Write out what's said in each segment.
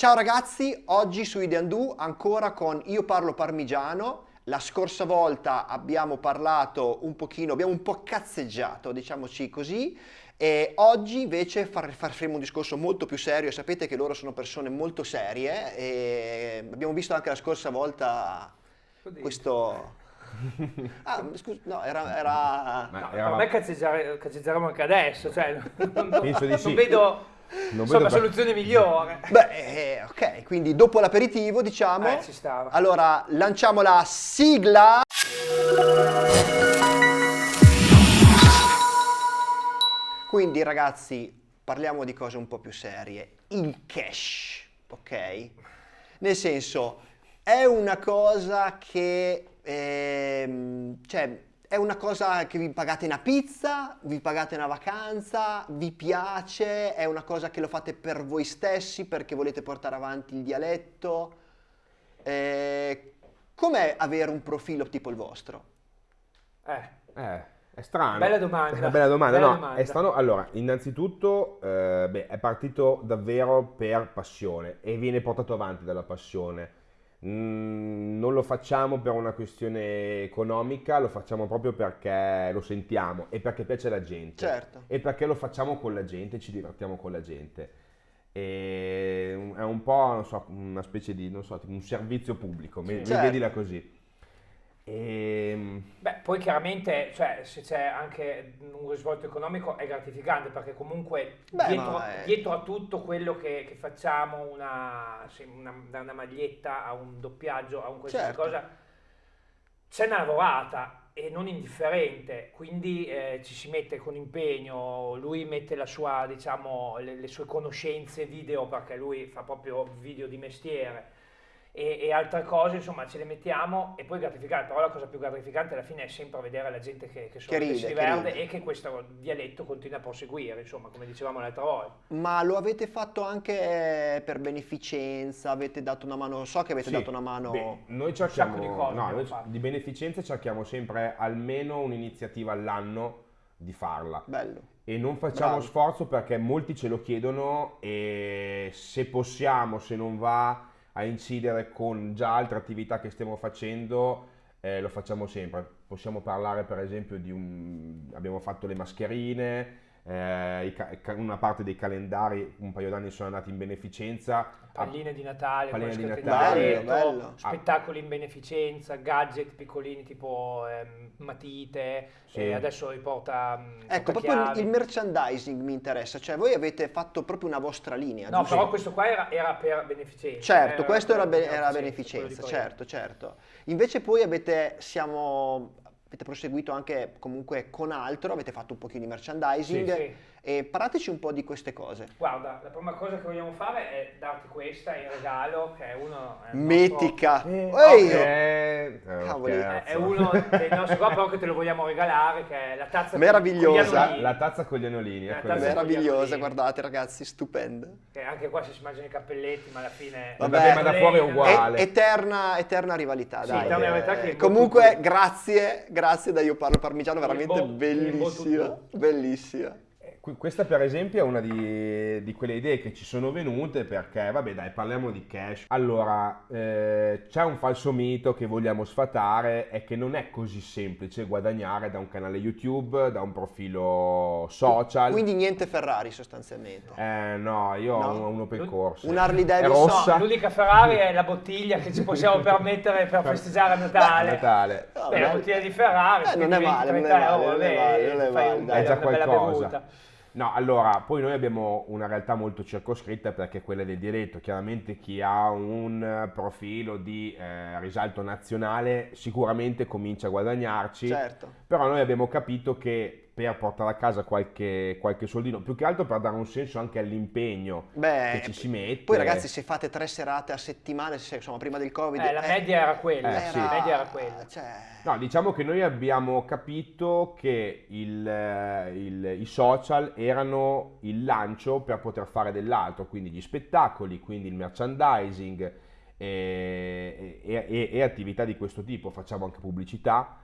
Ciao ragazzi, oggi su Ideandu ancora con Io parlo parmigiano. La scorsa volta abbiamo parlato un pochino, abbiamo un po' cazzeggiato, diciamoci così, e oggi invece far, faremo un discorso molto più serio, sapete che loro sono persone molto serie e abbiamo visto anche la scorsa volta questo... Ah, scusa, no, era... era... No, era... Per me cazzeggeremo anche adesso, cioè, non, Penso di non sì. vedo non Insomma, per... soluzione migliore. Beh, eh, ok, quindi dopo l'aperitivo, diciamo. Eh, ci stava. Allora, lanciamo la sigla. Quindi, ragazzi, parliamo di cose un po' più serie. Il cash, ok? Nel senso, è una cosa che... Ehm, cioè, è una cosa che vi pagate una pizza, vi pagate una vacanza, vi piace, è una cosa che lo fate per voi stessi perché volete portare avanti il dialetto. Eh, com'è avere un profilo tipo il vostro? Eh, eh è strano. Bella domanda. È una bella domanda. Bella no, domanda. È strano. Allora, innanzitutto, eh, beh, è partito davvero per passione e viene portato avanti dalla passione Mm, non lo facciamo per una questione economica, lo facciamo proprio perché lo sentiamo e perché piace alla gente. Certo. E perché lo facciamo con la gente, ci divertiamo con la gente. E è un po' so, una specie di, non so, un servizio pubblico, sì. certo. vedila così. E... Ehm, Beh, poi chiaramente, cioè, se c'è anche un risvolto economico è gratificante perché comunque Beh, dietro, è... dietro, a tutto quello che, che facciamo, una, una, da una maglietta a un doppiaggio, a un qualsiasi certo. cosa, c'è una lavorata e non indifferente, quindi eh, ci si mette con impegno, lui mette la sua, diciamo, le, le sue conoscenze video perché lui fa proprio video di mestiere e, e, altre cose, insomma, ce le mettiamo e poi gratificante. Però la cosa più gratificante alla fine è sempre vedere la gente che, che, che, ride, si diverte e che questo dialetto continua a proseguire, insomma, come dicevamo l'altra volta. Ma lo avete fatto anche per beneficenza? Avete dato una mano? So che avete sì. dato una mano. Beh, noi cerchiamo di, cose no, noi di beneficenza cerchiamo sempre almeno un'iniziativa all'anno di farla. Bello. E non facciamo Bravo. sforzo perché molti ce lo chiedono e se possiamo, se non va a incidere con già altre attività che stiamo facendo, eh, lo facciamo sempre. Possiamo parlare per esempio di un... abbiamo fatto le mascherine, eh, una parte dei calendari un paio d'anni sono andati in beneficenza. Palline di Natale, palline di Natale bello, bello. spettacoli in beneficenza, gadget piccolini tipo eh, matite, sì. e adesso riporta... Mm, ecco, proprio il merchandising mi interessa, cioè voi avete fatto proprio una vostra linea. No, giusto? però questo qua era, era per beneficenza. Certo, questo era, be- era beneficenza, certo, certo. Invece poi avete, siamo avete proseguito anche comunque con altro, avete fatto un pochino di merchandising. Sì, sì. E parlateci un po' di queste cose. Guarda, la prima cosa che vogliamo fare è darti questa in regalo, che è uno... È Metica! Nostro... Eh, okay. Cavoli! È, è uno dei nostri qua, però che te lo vogliamo regalare, che è la tazza Meravigliosa. con gli La, tazza con gli anolini. Meravigliosa, guardate ragazzi, stupenda. Che anche qua si mangiano i cappelletti, ma alla fine... Vabbè, Vabbè ma da fuori è uguale. E, eterna, eterna rivalità, sì, dai. Eterna rivalità che Comunque, grazie, grazie da Io Parlo Parmigiano, veramente bellissima, bellissima questa per esempio è una di, di, quelle idee che ci sono venute perché, vabbè dai, parliamo di cash. Allora, eh, c'è un falso mito che vogliamo sfatare, è che non è così semplice guadagnare da un canale YouTube, da un profilo social. Quindi niente Ferrari sostanzialmente. Eh no, io no. ho uno per corso. Un Harley Davidson. No, l'unica Ferrari è la bottiglia che ci possiamo permettere per festeggiare a Natale. Natale. Beh, la bottiglia di Ferrari, eh, non è male, non è male, euro, non è male, non è male, è già qualcosa. No, allora, poi noi abbiamo una realtà molto circoscritta perché è quella del diretto. Chiaramente chi ha un profilo di eh, risalto nazionale sicuramente comincia a guadagnarci. Certo. Però noi abbiamo capito che per portare a casa qualche, qualche soldino, più che altro per dare un senso anche all'impegno Beh, che ci si mette. Poi ragazzi se fate tre serate a settimana, se, insomma prima del covid... Eh, la media era quella, eh, sì. la media era quella. Cioè... No, diciamo che noi abbiamo capito che il, il, i social erano il lancio per poter fare dell'altro, quindi gli spettacoli, quindi il merchandising e, e, e, e attività di questo tipo, facciamo anche pubblicità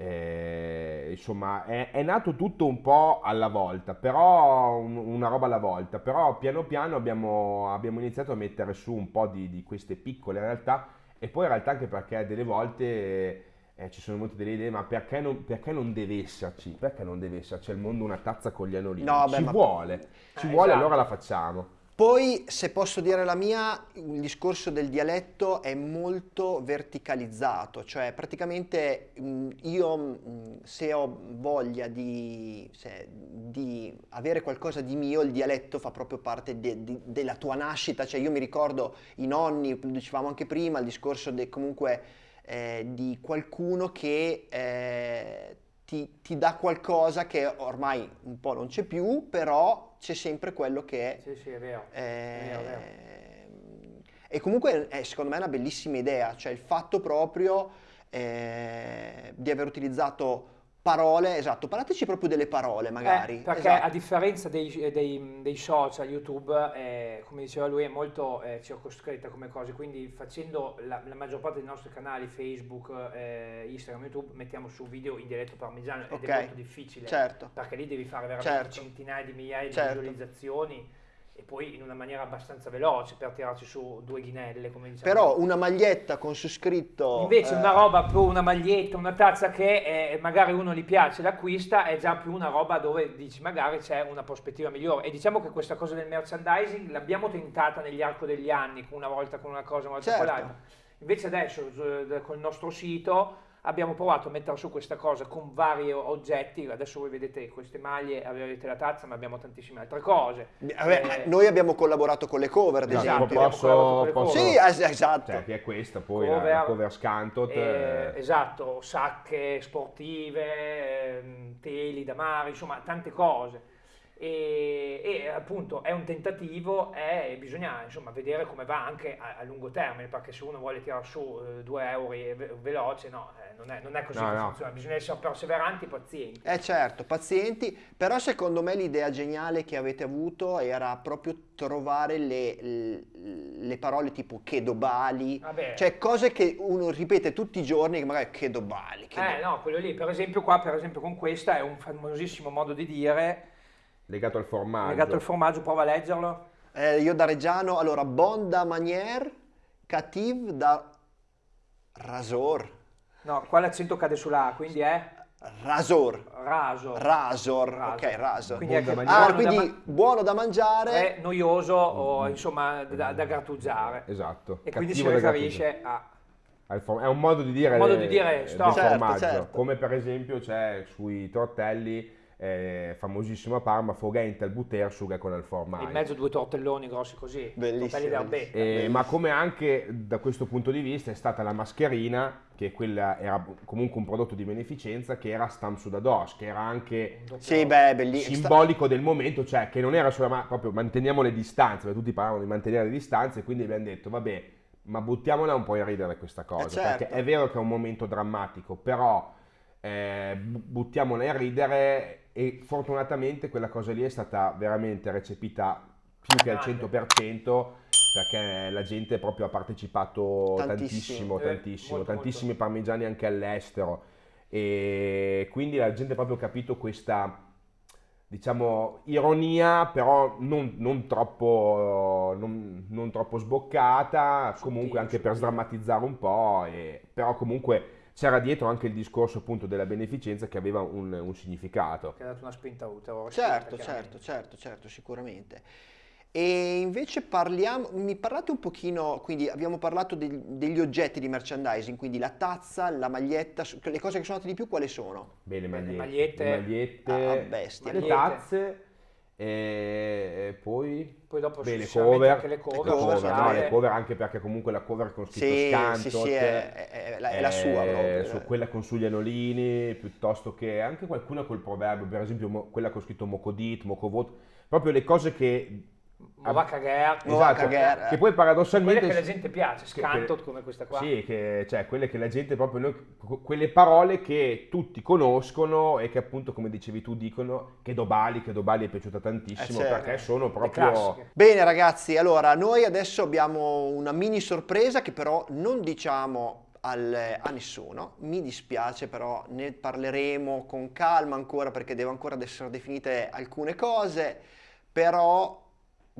Eh, insomma, è, è, nato tutto un po' alla volta, però un, una roba alla volta, però piano piano abbiamo, abbiamo, iniziato a mettere su un po' di, di, queste piccole realtà e poi in realtà anche perché delle volte eh, ci sono molte delle idee, ma perché non, perché non, deve esserci? Perché non deve esserci al mondo una tazza con gli anolini? No, beh, ci ma... vuole, ci eh, vuole, esatto. allora la facciamo. Poi, se posso dire la mia, il discorso del dialetto è molto verticalizzato, cioè praticamente io se ho voglia di, se, di, avere qualcosa di mio, il dialetto fa proprio parte de, de, della tua nascita, cioè io mi ricordo i nonni, lo dicevamo anche prima, il discorso de, comunque eh, di qualcuno che... Eh, ti, ti, dà qualcosa che ormai un po' non c'è più, però c'è sempre quello che è. Sì, sì, è vero. Eh, è vero, è vero. E comunque è secondo me una bellissima idea, cioè il fatto proprio eh, di aver utilizzato parole, esatto, parlateci proprio delle parole magari. Eh, perché esatto. a differenza dei, dei, dei social, YouTube, eh, come diceva lui, è molto eh, circoscritta come cosa, quindi facendo la, la, maggior parte dei nostri canali, Facebook, eh, Instagram, YouTube, mettiamo su video in dialetto parmigiano ed okay. è molto difficile, certo. perché lì devi fare veramente certo. centinaia di migliaia certo. di visualizzazioni e poi in una maniera abbastanza veloce per tirarci su due ghinelle, come diciamo. Però una maglietta con su scritto... Invece eh... una roba più una maglietta, una tazza che eh, magari uno gli piace, l'acquista, è già più una roba dove dici magari c'è una prospettiva migliore. E diciamo che questa cosa del merchandising l'abbiamo tentata negli arco degli anni, una volta con una cosa, una volta certo. con l'altra. Invece adesso col nostro sito abbiamo provato a mettere su questa cosa con vari oggetti, adesso voi vedete queste maglie, avete la tazza, ma abbiamo tantissime altre cose. Vabbè, eh, noi abbiamo collaborato con le cover, ad esatto, esempio. Posso, posso, sì, esatto. Cioè, che è questa, poi cover, la cover Scantot. Eh, esatto, sacche sportive, ehm, teli da mare, insomma, tante cose e, e, appunto è un tentativo e bisogna insomma vedere come va anche a, a, lungo termine perché se uno vuole tirare su eh, due euro ve- veloce no, eh, non, è, non, è, così no, no. funziona, bisogna essere perseveranti e pazienti. Eh certo, pazienti, però secondo me l'idea geniale che avete avuto era proprio trovare le, le, le parole tipo che dobali, Vabbè. cioè cose che uno ripete tutti i giorni che magari che dobali. Che eh do... no, quello lì, per esempio qua, per esempio con questa è un famosissimo modo di dire Legato al formaggio. Legato al formaggio, prova a leggerlo. Eh, io da Reggiano, allora, bon da manière, cative da rasor. No, qua l'accento cade sulla A, quindi è? Rasor. Rasor. Rasor, rasor. ok, rasor. Quindi, è da ah, quindi da ma- buono da mangiare. È noioso o insomma da, da grattugiare. Esatto. E Cattivo quindi si riferisce a... È un modo di dire, un modo di dire certo, formaggio, certo. come per esempio c'è sui tortelli eh, famosissimo a Parma, Fogente al butter, suga con il formaggio. In mezzo due tortelloni grossi così, bellissimo. Eh, ma come anche da questo punto di vista è stata la mascherina, che quella era comunque un prodotto di beneficenza, che era Stam Sudados, che era anche sì, beh, simbolico del momento, cioè che non era solo, ma proprio manteniamo le distanze, perché tutti parlavano di mantenere le distanze, quindi abbiamo detto, vabbè, ma buttiamola un po' in ridere questa cosa, eh certo. perché è vero che è un momento drammatico, però eh, buttiamola in ridere e fortunatamente quella cosa lì è stata veramente recepita più che al 100% perché la gente proprio ha partecipato tantissimo, tantissimo, eh, tantissimo molto, tantissimi molto. parmigiani anche all'estero. E quindi la gente ha proprio capito questa diciamo ironia però non, non, troppo, non, non troppo sboccata comunque anche per sdrammatizzare un po' e, però comunque c'era dietro anche il discorso appunto della beneficenza che aveva un, un significato. Che ha dato una spinta utile. Certo, certo, certo, certo, sicuramente. E invece parliamo, mi parlate un pochino, quindi abbiamo parlato degli, degli oggetti di merchandising, quindi la tazza, la maglietta, le cose che sono andate di più quali sono? Beh, le magliette, le magliette, le, magliette, ah, bestia. le tazze e poi, poi dopo beh, le cover, anche le cover, le cover, no, le cover anche perché comunque la cover con scritto sì, Scantot sì, sì, è, è, è, la sua proprio. Su quella con sugli anolini piuttosto che anche qualcuna col proverbio per esempio quella con scritto Mocodit, Mocovot proprio le cose che va a cagare. Esatto, che poi paradossalmente... Quelle che la gente piace, scanto come questa qua. Sì, che, cioè quelle che la gente proprio... Noi, quelle parole che tutti conoscono e che appunto, come dicevi tu, dicono che Dobali, che Dobali è piaciuta tantissimo eh certo. perché sono proprio... Bene ragazzi, allora noi adesso abbiamo una mini sorpresa che però non diciamo al, a nessuno. Mi dispiace però, ne parleremo con calma ancora perché devo ancora essere definite alcune cose, però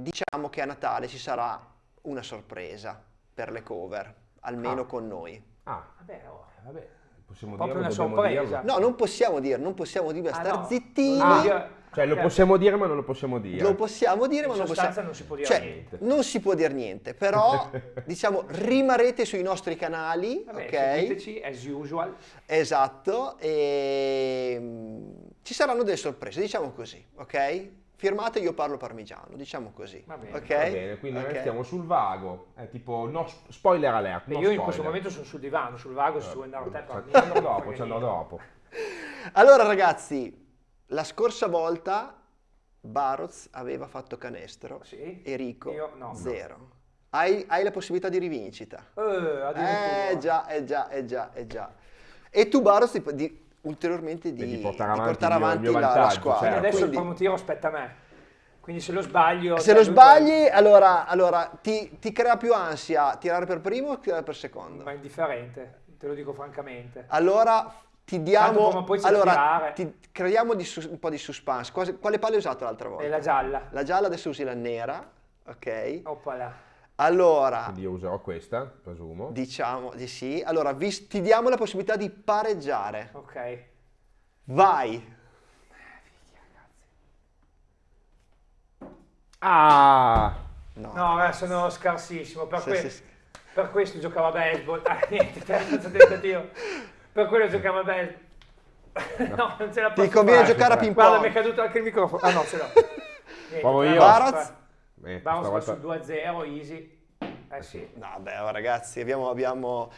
diciamo che a Natale ci sarà una sorpresa per le cover, almeno ah. con noi. Ah, vabbè, oh, vabbè. Possiamo Proprio dirlo, una sorpresa. Dirlo. No, non possiamo dire, non possiamo dire, ah, star no. zittini. Ah. Cioè lo possiamo dire ma non lo possiamo dire. Lo possiamo dire In ma non possiamo... non si può dire cioè, niente. Non si può dire niente, però diciamo rimarrete sui nostri canali, Vabbè, ok? Seguiteci as usual. Esatto, e mm, ci saranno delle sorprese, diciamo così, ok? Firmate io parlo parmigiano, diciamo così. Va bene, okay? va bene quindi okay. noi stiamo sul vago, è tipo no, spoiler alert. No io spoiler. in questo momento sono sul divano, sul vago, se vuoi andare a te Ci andrò dopo, ci andrò dopo. Allora ragazzi, la scorsa volta Baroz aveva fatto canestro, sì, Enrico io, no, zero. No. Hai, hai, la possibilità di rivincita. Eh, eh già, eh già, eh già, eh già. E tu Baroz di, ulteriormente di, di, portare avanti, di portare avanti la, vantaggio, la, squadra. Certo. Adesso Quindi, il primo tiro aspetta a me. Quindi se lo sbaglio... Se lo sbagli, poi... allora, allora ti, ti, crea più ansia tirare per primo o tirare per secondo? Ma indifferente, te lo dico francamente. Allora ti diamo... allora, ti creiamo di su, un po' di suspense. Quale, quale palla hai usato l'altra volta? È la gialla. La gialla, adesso usi la nera, ok? Oppala. Allora... Quindi io userò questa, presumo. Diciamo di sì. Allora, vi, ti diamo la possibilità di pareggiare. Ok. Vai. Ah! No, no sono scarsissimo. Per, sì, que- sì. per questo giocavo a baseball. Ah, niente, terzo tentativo. Per quello giocava bene. no, non ce la posso Ti conviene fare. giocare a ping pong. Guarda, mi è caduto anche il microfono. Ah no, ce l'ho. Provo io. Baraz? Eh, Baraz va sul 2-0, easy. Eh sì. No, beh, ragazzi, abbiamo... abbiamo...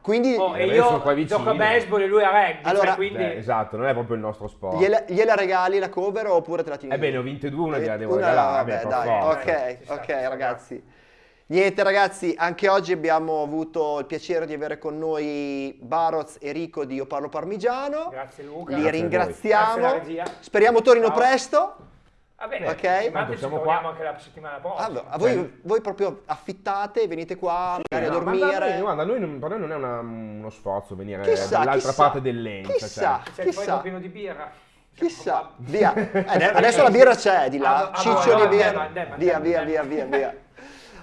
Quindi oh, e io gioco a baseball e lui a rugby, cioè, allora, cioè, quindi... beh, esatto, non è proprio il nostro sport. Gliela, gliela regali la cover oppure te la tieni? Ebbene, ho vinto due, una gliela devo una, regalare. Vabbè, dai, ok, ok, ragazzi. Niente ragazzi, anche oggi abbiamo avuto il piacere di avere con noi Baroz e Rico di Io Parlo Parmigiano. Grazie Luca. Li Grazie ringraziamo. Speriamo tornino Ciao. presto. Va bene, ok. Ma siamo qua anche la settimana prossima. Allora, voi, cioè... voi, proprio affittate, venite qua magari no, a dormire. Ma guarda, noi, per noi non è una, uno sforzo venire dall'altra parte dell'Enza. Chissà, cioè. C'è chissà. il pieno di birra. Chissà, via. Eh, adesso la birra c'è di là, ciccioli birra. Via, via, via, via, via.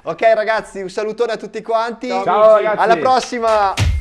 Ok ragazzi, un salutone a tutti quanti. Ciao, Ciao ragazzi. Alla prossima.